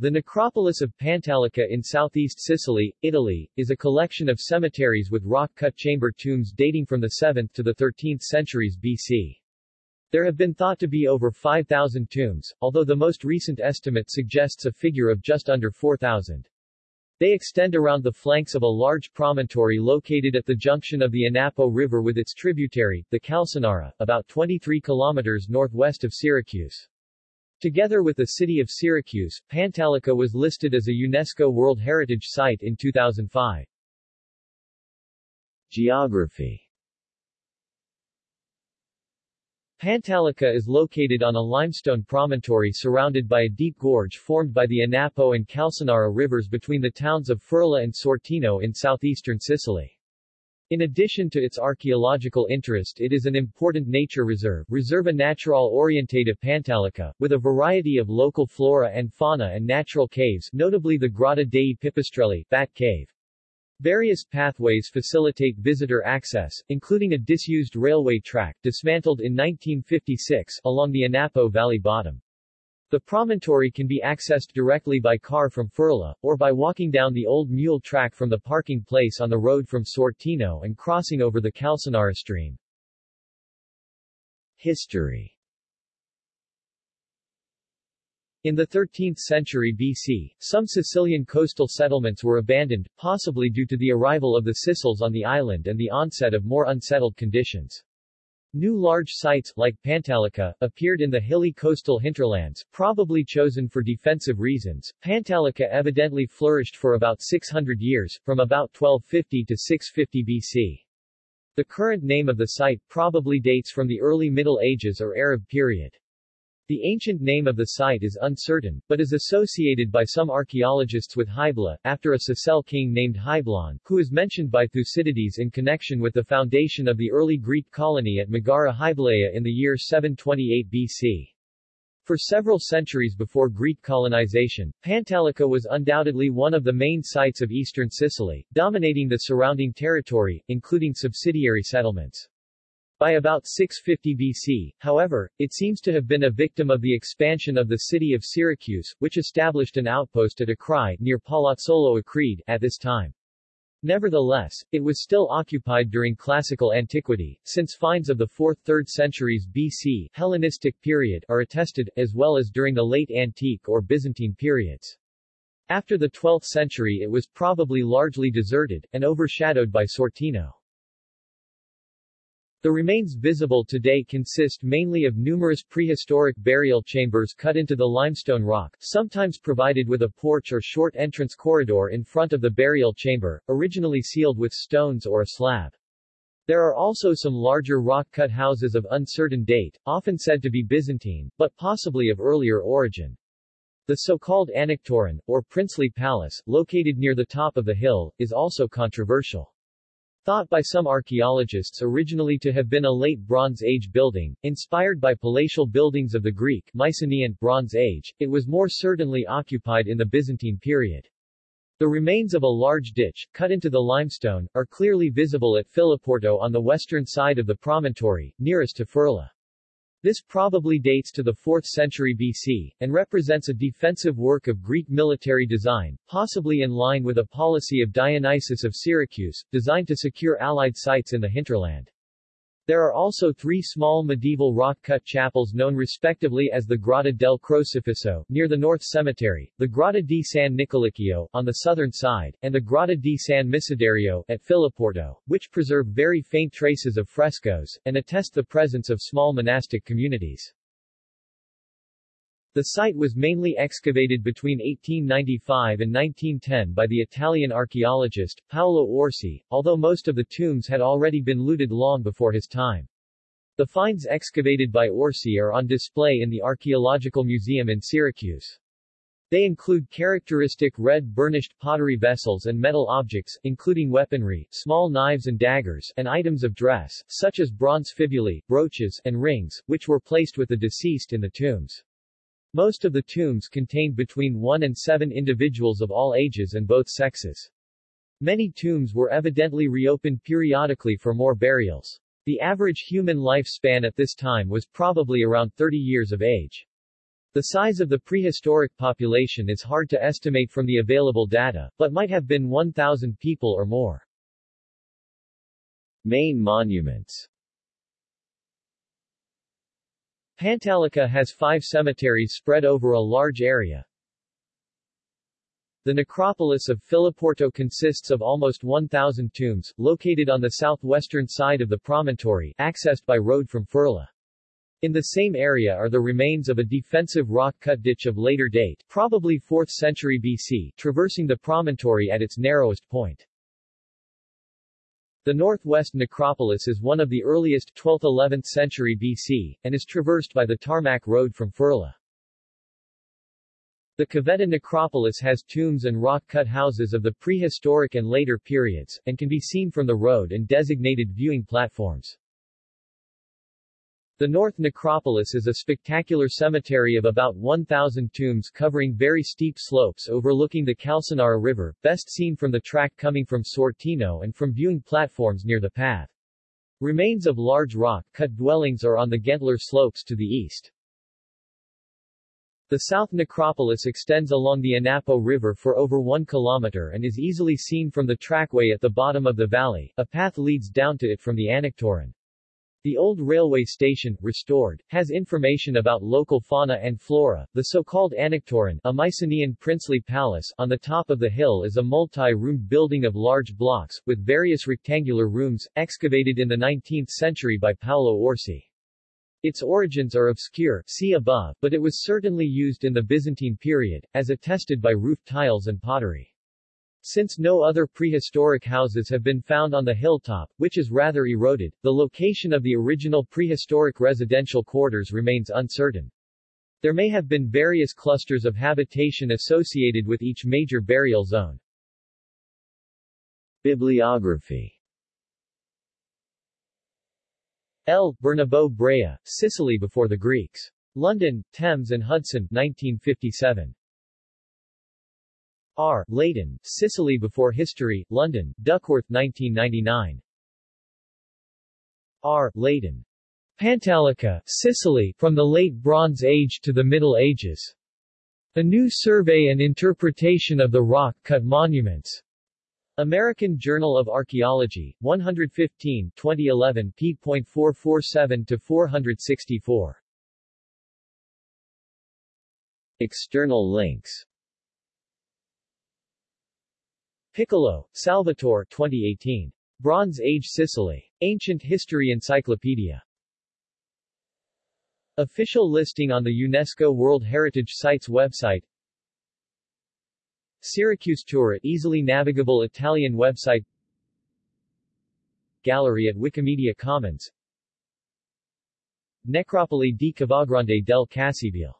The necropolis of Pantalica in southeast Sicily, Italy, is a collection of cemeteries with rock-cut chamber tombs dating from the 7th to the 13th centuries BC. There have been thought to be over 5,000 tombs, although the most recent estimate suggests a figure of just under 4,000. They extend around the flanks of a large promontory located at the junction of the Anapo River with its tributary, the Calcinara, about 23 kilometers northwest of Syracuse. Together with the city of Syracuse, Pantalica was listed as a UNESCO World Heritage Site in 2005. Geography Pantalica is located on a limestone promontory surrounded by a deep gorge formed by the Anapo and Calcinara rivers between the towns of Ferla and Sortino in southeastern Sicily. In addition to its archaeological interest it is an important nature reserve Reserva Natural Orientada Pantalica, with a variety of local flora and fauna and natural caves notably the Grotta dei Pipistrelli Bat Cave. Various pathways facilitate visitor access, including a disused railway track dismantled in 1956 along the Anapo Valley bottom. The promontory can be accessed directly by car from Ferla, or by walking down the old mule track from the parking place on the road from Sortino and crossing over the Calcinara stream. History In the 13th century BC, some Sicilian coastal settlements were abandoned, possibly due to the arrival of the Sicels on the island and the onset of more unsettled conditions. New large sites, like Pantalica, appeared in the hilly coastal hinterlands, probably chosen for defensive reasons. Pantalica evidently flourished for about 600 years, from about 1250 to 650 BC. The current name of the site probably dates from the early Middle Ages or Arab period. The ancient name of the site is uncertain, but is associated by some archaeologists with Hybla, after a Sicel king named Hyblon, who is mentioned by Thucydides in connection with the foundation of the early Greek colony at Megara Hyblaea in the year 728 BC. For several centuries before Greek colonization, Pantalica was undoubtedly one of the main sites of eastern Sicily, dominating the surrounding territory, including subsidiary settlements. By about 650 BC, however, it seems to have been a victim of the expansion of the city of Syracuse, which established an outpost at Acrae near Palazzolo Acreide at this time. Nevertheless, it was still occupied during classical antiquity, since finds of the 4th-3rd centuries BC Hellenistic period are attested, as well as during the late Antique or Byzantine periods. After the 12th century it was probably largely deserted, and overshadowed by Sortino. The remains visible today consist mainly of numerous prehistoric burial chambers cut into the limestone rock, sometimes provided with a porch or short entrance corridor in front of the burial chamber, originally sealed with stones or a slab. There are also some larger rock-cut houses of uncertain date, often said to be Byzantine, but possibly of earlier origin. The so-called Anaktoron, or princely palace, located near the top of the hill, is also controversial. Thought by some archaeologists originally to have been a late Bronze Age building, inspired by palatial buildings of the Greek Mycenaean Bronze Age, it was more certainly occupied in the Byzantine period. The remains of a large ditch, cut into the limestone, are clearly visible at Filiporto on the western side of the promontory, nearest to Ferla. This probably dates to the 4th century BC, and represents a defensive work of Greek military design, possibly in line with a policy of Dionysius of Syracuse, designed to secure allied sites in the hinterland. There are also three small medieval rock-cut chapels known respectively as the Grotta del Crocifisso, near the North Cemetery, the Grotta di San Nicolicchio, on the southern side, and the Grotta di San Micidiario, at Filiporto, which preserve very faint traces of frescoes, and attest the presence of small monastic communities. The site was mainly excavated between 1895 and 1910 by the Italian archaeologist, Paolo Orsi, although most of the tombs had already been looted long before his time. The finds excavated by Orsi are on display in the Archaeological Museum in Syracuse. They include characteristic red burnished pottery vessels and metal objects, including weaponry, small knives and daggers, and items of dress, such as bronze fibulae, brooches, and rings, which were placed with the deceased in the tombs. Most of the tombs contained between one and seven individuals of all ages and both sexes. Many tombs were evidently reopened periodically for more burials. The average human lifespan at this time was probably around 30 years of age. The size of the prehistoric population is hard to estimate from the available data, but might have been 1,000 people or more. Main monuments Pantalica has five cemeteries spread over a large area. The necropolis of Filiporto consists of almost 1,000 tombs, located on the southwestern side of the promontory, accessed by road from Ferla. In the same area are the remains of a defensive rock-cut ditch of later date, probably 4th century BC, traversing the promontory at its narrowest point. The northwest necropolis is one of the earliest 12th-11th century BC, and is traversed by the tarmac road from Ferla. The Cavetta necropolis has tombs and rock-cut houses of the prehistoric and later periods, and can be seen from the road and designated viewing platforms. The North Necropolis is a spectacular cemetery of about 1,000 tombs covering very steep slopes overlooking the Calcinara River, best seen from the track coming from Sortino and from viewing platforms near the path. Remains of large rock-cut dwellings are on the Gentler slopes to the east. The South Necropolis extends along the Anapo River for over one kilometer and is easily seen from the trackway at the bottom of the valley. A path leads down to it from the Anaktoron. The old railway station, restored, has information about local fauna and flora. The so-called Anaktoron, a Mycenaean princely palace, on the top of the hill is a multi-roomed building of large blocks, with various rectangular rooms, excavated in the 19th century by Paolo Orsi. Its origins are obscure, see above, but it was certainly used in the Byzantine period, as attested by roof tiles and pottery. Since no other prehistoric houses have been found on the hilltop, which is rather eroded, the location of the original prehistoric residential quarters remains uncertain. There may have been various clusters of habitation associated with each major burial zone. Bibliography L. Bernabo Brea, Sicily before the Greeks. London, Thames and Hudson, 1957. R. Leighton, Sicily Before History, London, Duckworth 1999. R. Leighton. Pantalica, Sicily, From the Late Bronze Age to the Middle Ages. A New Survey and Interpretation of the Rock-Cut Monuments. American Journal of Archaeology, 115, 2011 p.447-464. External links Piccolo, Salvatore 2018. Bronze Age Sicily. Ancient History Encyclopedia. Official listing on the UNESCO World Heritage Sites website Syracuse Tour easily navigable Italian website Gallery at Wikimedia Commons Necropoli di Cavagrande del Cassibile